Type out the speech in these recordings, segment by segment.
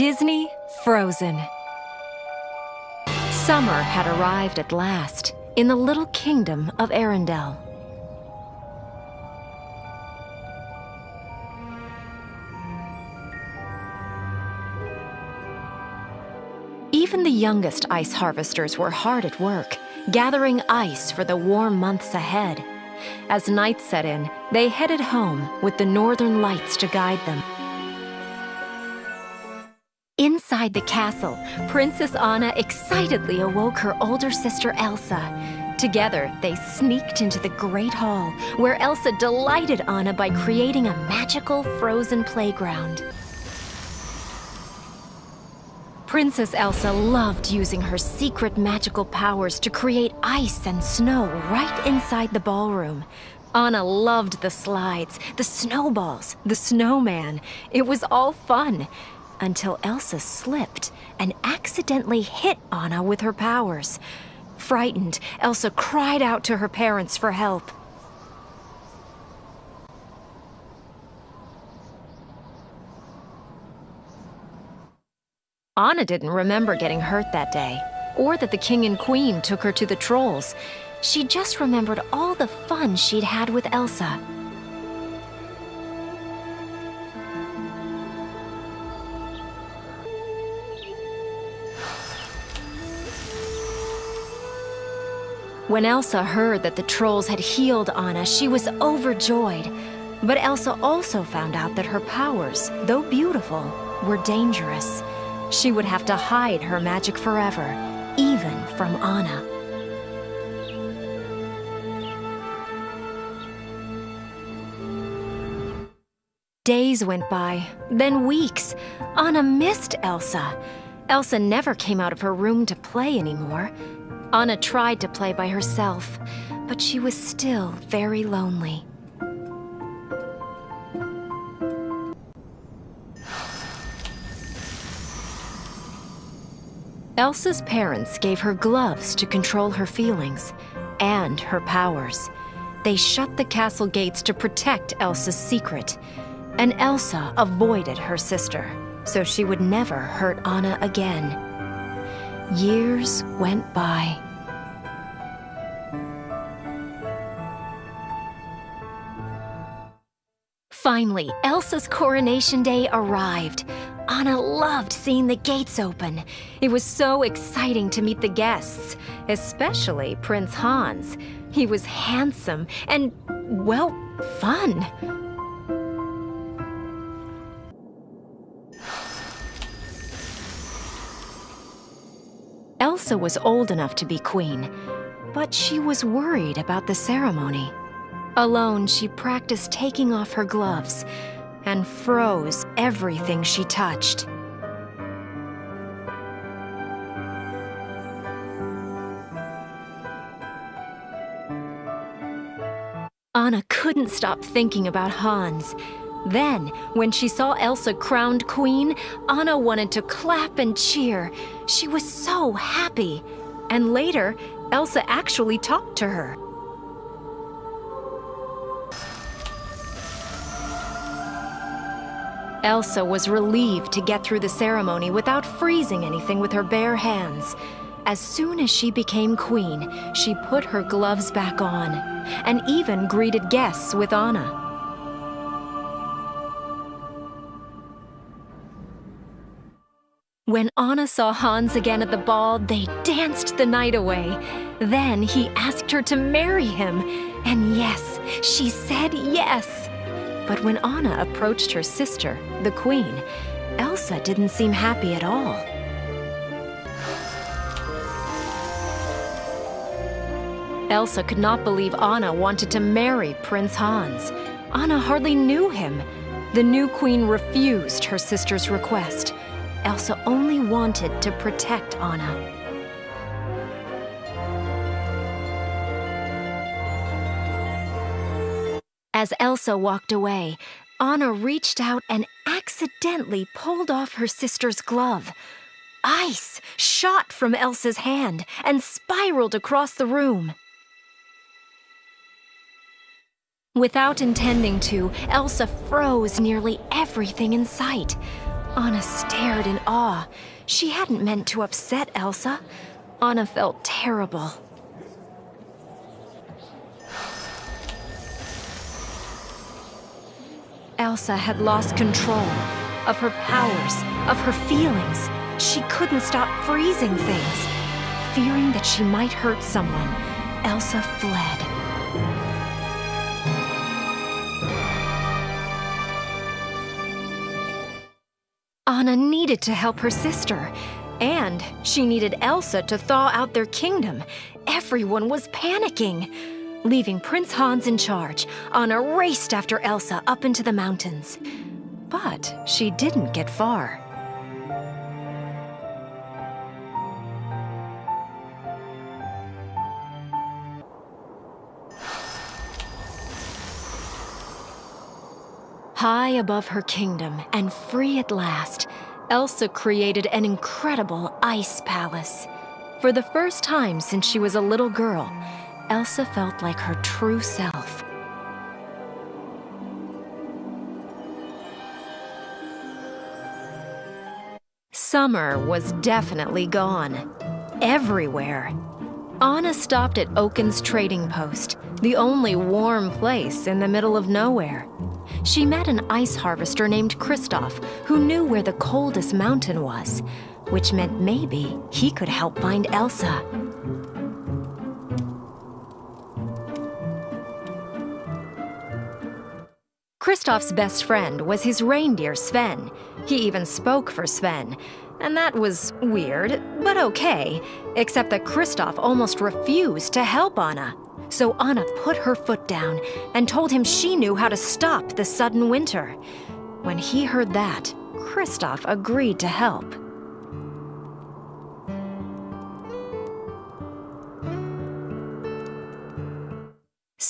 Disney Frozen. Summer had arrived at last in the little kingdom of Arendelle. Even the youngest ice harvesters were hard at work, gathering ice for the warm months ahead. As night set in, they headed home with the northern lights to guide them. Inside the castle, Princess Anna excitedly awoke her older sister Elsa. Together, they sneaked into the Great Hall, where Elsa delighted Anna by creating a magical frozen playground. Princess Elsa loved using her secret magical powers to create ice and snow right inside the ballroom. Anna loved the slides, the snowballs, the snowman. It was all fun until Elsa slipped and accidentally hit Anna with her powers. Frightened, Elsa cried out to her parents for help. Anna didn't remember getting hurt that day, or that the king and queen took her to the trolls. She just remembered all the fun she'd had with Elsa. When Elsa heard that the trolls had healed Anna, she was overjoyed. But Elsa also found out that her powers, though beautiful, were dangerous. She would have to hide her magic forever, even from Anna. Days went by, then weeks. Anna missed Elsa. Elsa never came out of her room to play anymore. Anna tried to play by herself, but she was still very lonely. Elsa's parents gave her gloves to control her feelings and her powers. They shut the castle gates to protect Elsa's secret, and Elsa avoided her sister, so she would never hurt Anna again. Years went by. Finally, Elsa's coronation day arrived. Anna loved seeing the gates open. It was so exciting to meet the guests, especially Prince Hans. He was handsome and, well, fun. Elsa was old enough to be queen, but she was worried about the ceremony. Alone, she practiced taking off her gloves and froze everything she touched. Anna couldn't stop thinking about Hans. Then, when she saw Elsa crowned queen, Anna wanted to clap and cheer. She was so happy. And later, Elsa actually talked to her. Elsa was relieved to get through the ceremony without freezing anything with her bare hands. As soon as she became queen, she put her gloves back on and even greeted guests with Anna. When Anna saw Hans again at the ball, they danced the night away. Then he asked her to marry him. And yes, she said yes. But when Anna approached her sister, the queen, Elsa didn't seem happy at all. Elsa could not believe Anna wanted to marry Prince Hans. Anna hardly knew him. The new queen refused her sister's request. Elsa only wanted to protect Anna. As Elsa walked away, Anna reached out and accidentally pulled off her sister's glove. Ice shot from Elsa's hand and spiraled across the room. Without intending to, Elsa froze nearly everything in sight. Anna stared in awe. She hadn't meant to upset Elsa. Anna felt terrible. Elsa had lost control of her powers, of her feelings. She couldn't stop freezing things. Fearing that she might hurt someone, Elsa fled. Anna needed to help her sister, and she needed Elsa to thaw out their kingdom. Everyone was panicking. Leaving Prince Hans in charge, Anna raced after Elsa up into the mountains. But she didn't get far. High above her kingdom and free at last, Elsa created an incredible ice palace. For the first time since she was a little girl, Elsa felt like her true self. Summer was definitely gone. Everywhere. Anna stopped at Oaken's trading post, the only warm place in the middle of nowhere. She met an ice harvester named Kristoff who knew where the coldest mountain was, which meant maybe he could help find Elsa. Kristoff's best friend was his reindeer Sven. He even spoke for Sven. And that was weird, but okay, except that Kristoff almost refused to help Anna. So Anna put her foot down and told him she knew how to stop the sudden winter. When he heard that, Kristoff agreed to help.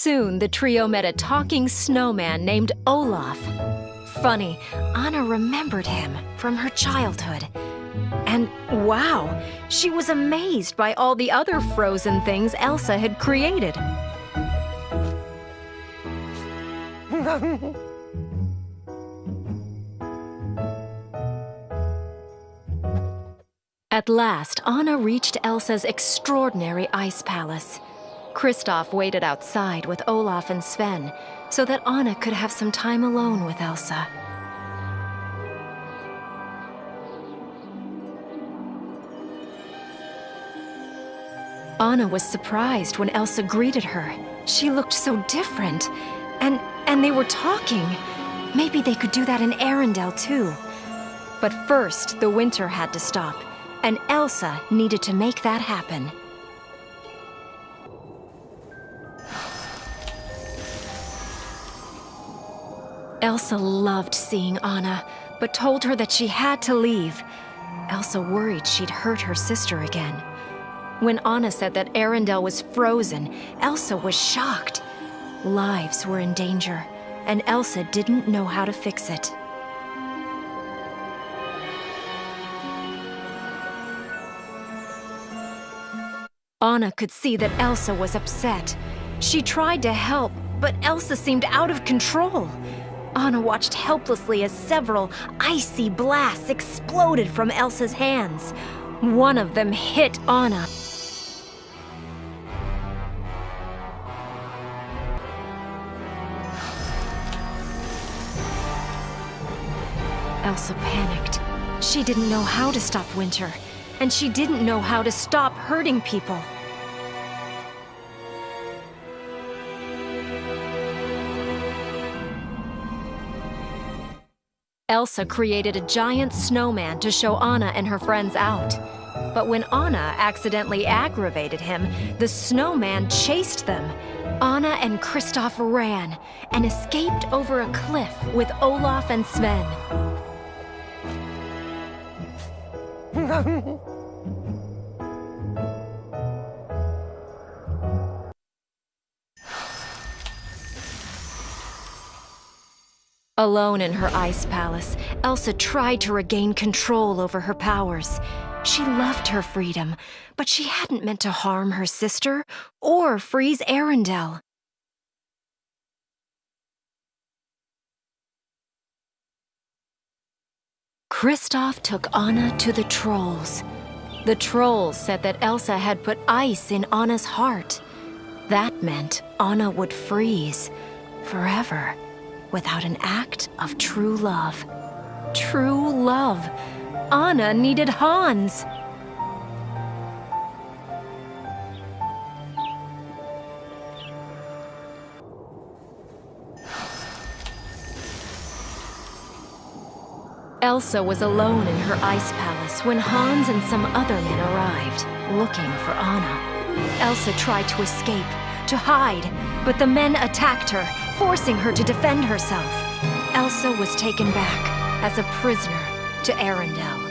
Soon, the trio met a talking snowman named Olaf. Funny, Anna remembered him from her childhood. And wow, she was amazed by all the other frozen things Elsa had created. At last, Anna reached Elsa's extraordinary ice palace. Kristoff waited outside with Olaf and Sven so that Anna could have some time alone with Elsa. Anna was surprised when Elsa greeted her. She looked so different. And, and they were talking. Maybe they could do that in Arendelle too. But first, the winter had to stop, and Elsa needed to make that happen. Elsa loved seeing Anna, but told her that she had to leave. Elsa worried she'd hurt her sister again. When Anna said that Arendelle was frozen, Elsa was shocked. Lives were in danger, and Elsa didn't know how to fix it. Anna could see that Elsa was upset. She tried to help, but Elsa seemed out of control. Anna watched helplessly as several icy blasts exploded from Elsa's hands. One of them hit Anna. Elsa panicked. She didn't know how to stop winter, and she didn't know how to stop hurting people. Elsa created a giant snowman to show Anna and her friends out. But when Anna accidentally aggravated him, the snowman chased them. Anna and Kristoff ran and escaped over a cliff with Olaf and Sven. Alone in her ice palace, Elsa tried to regain control over her powers. She loved her freedom, but she hadn't meant to harm her sister or freeze Arendelle. Kristoff took Anna to the trolls. The trolls said that Elsa had put ice in Anna's heart. That meant Anna would freeze forever without an act of true love. True love. Anna needed Hans. Elsa was alone in her ice palace when Hans and some other men arrived, looking for Anna. Elsa tried to escape, to hide, but the men attacked her, forcing her to defend herself. Elsa was taken back as a prisoner to Arendelle.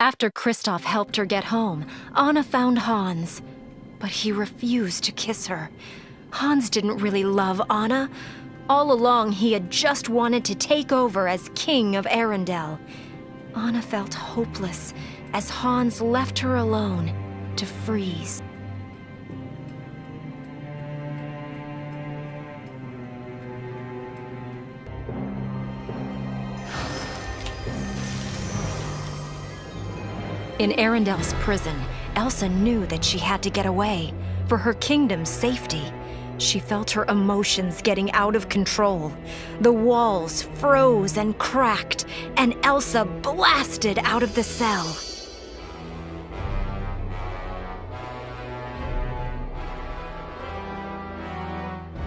After Kristoff helped her get home, Anna found Hans, but he refused to kiss her. Hans didn't really love Anna. All along, he had just wanted to take over as king of Arendelle. Anna felt hopeless as Hans left her alone to freeze. In Arendelle's prison, Elsa knew that she had to get away for her kingdom's safety. She felt her emotions getting out of control. The walls froze and cracked, and Elsa blasted out of the cell.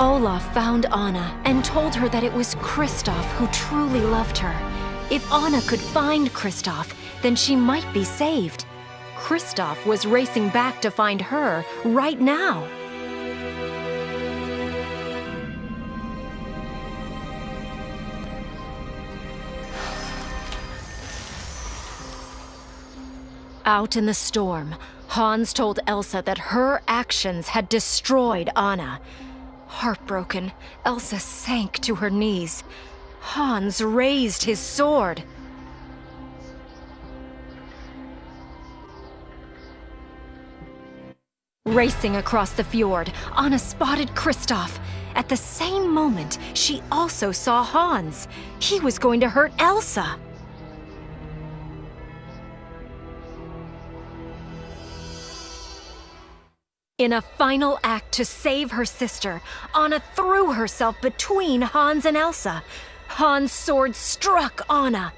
Olaf found Anna and told her that it was Kristoff who truly loved her. If Anna could find Kristoff, then she might be saved. Kristoff was racing back to find her right now. Out in the storm, Hans told Elsa that her actions had destroyed Anna. Heartbroken, Elsa sank to her knees. Hans raised his sword. Racing across the fjord, Anna spotted Kristoff. At the same moment, she also saw Hans. He was going to hurt Elsa. In a final act to save her sister, Anna threw herself between Hans and Elsa. Hans' sword struck Anna.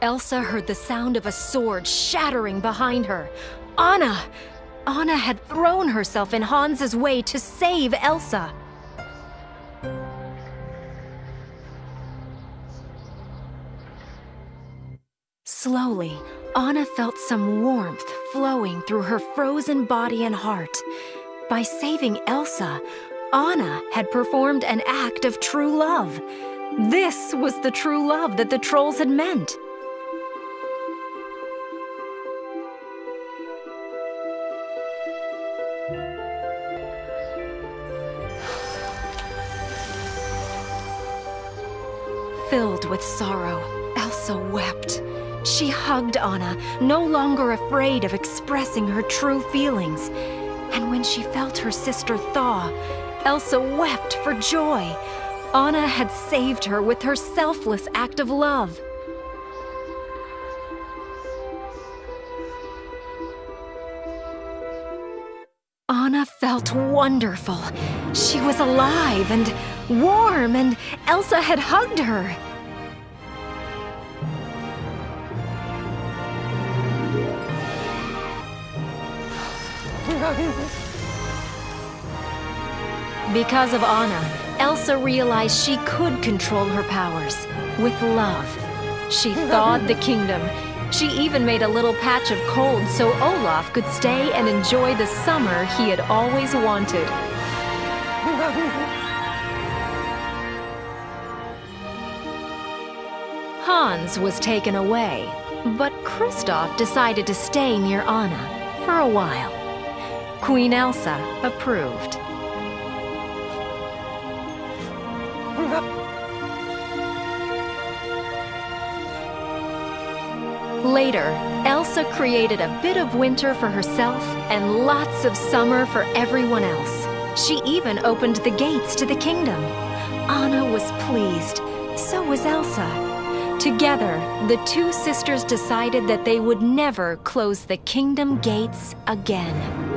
Elsa heard the sound of a sword shattering behind her. Anna! Anna had thrown herself in Hans's way to save Elsa. Slowly, Anna felt some warmth flowing through her frozen body and heart. By saving Elsa, Anna had performed an act of true love. This was the true love that the trolls had meant. Filled with sorrow, Elsa wept. She hugged Anna, no longer afraid of expressing her true feelings. And when she felt her sister thaw, Elsa wept for joy. Anna had saved her with her selfless act of love. Anna felt wonderful. She was alive and warm, and Elsa had hugged her. Because of Anna, Elsa realized she could control her powers with love. She thawed the kingdom. She even made a little patch of cold so Olaf could stay and enjoy the summer he had always wanted. Hans was taken away, but Kristoff decided to stay near Anna for a while. Queen Elsa approved. Later, Elsa created a bit of winter for herself and lots of summer for everyone else. She even opened the gates to the kingdom. Anna was pleased. So was Elsa. Together, the two sisters decided that they would never close the kingdom gates again.